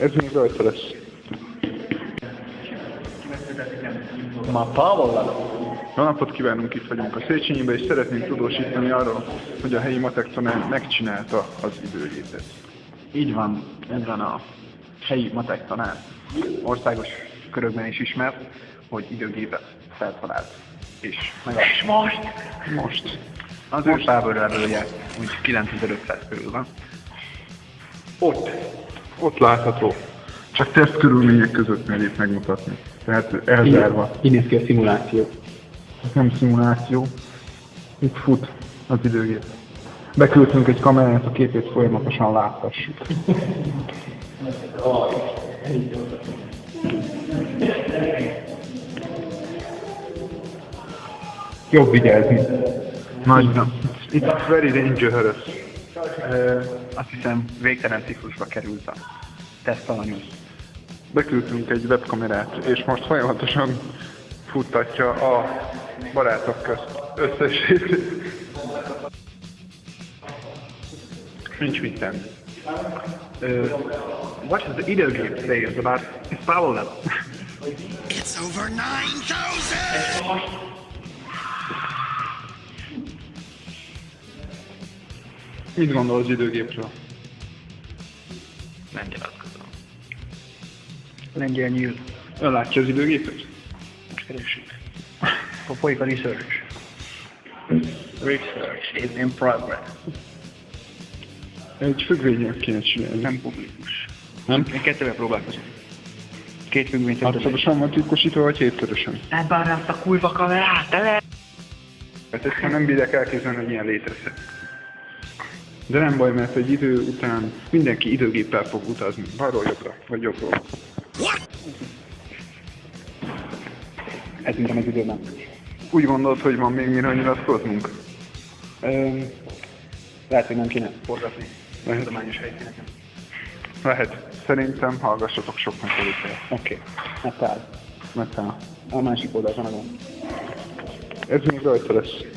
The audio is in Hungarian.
Ez még rajta lesz. Ma Pavola. Jó napot kívánunk, itt vagyunk a Széchenyibe, és szeretnénk tudósítani arról, hogy a helyi matek tanár megcsinálta az időgépet. Így van, ez van a helyi matek tanár. Országos körökben is ismert, hogy időgépet feltalált. És meg És most? Most. Az ő táborrelője úgy 9500 körül van. Ott, ott látható. Csak teszt körülmények között merít megmutatni. Tehát elzárva. Így néz ki a szimuláció. Ez nem szimuláció. Itt fut az időgép. Beküldtünk egy kamerát, a képét folyamatosan láthassuk. Jobb vigyázni. Nagyon. It's very dangerous. Ö, azt hiszem végtelen ciklusba került a tesztalanyú. Beküldtünk egy webkamerát, és most folyamatosan futtatja a barátok közt összesét. Nincs mit tenni. Uh, what does the időgép say about its power level? It's over 9,000! Mit gondol az időgépről? Nem nyilatkozom. Lengyel nyílt. Ön látja az időgépet? Most keressük. Akkor folyik a research. Research is in progress. Egy függvényel kéne csinálni. Nem publikus. Nem? Én kettővel próbálkozom. Két függvényt Hatszorosan van titkosítva, vagy hétszörösen? Ebben azt a kurva kamerát, te le! Hát ezt nem bírják elképzelni, hogy ilyen létezhet. De nem baj, mert egy idő után mindenki időgéppel fog utazni. Balról jobbra, vagy jobbról. Ez minden az időben. Úgy gondolod, hogy van még mire nyilatkoznunk? Öm, lehet, hogy nem kéne forgatni. Lehet. Tudományos helyszíneken. Lehet. Szerintem hallgassatok sok megfelelőt. Oké. Okay. Mert hát, A másik oldalt van a gond. ez még rajta lesz.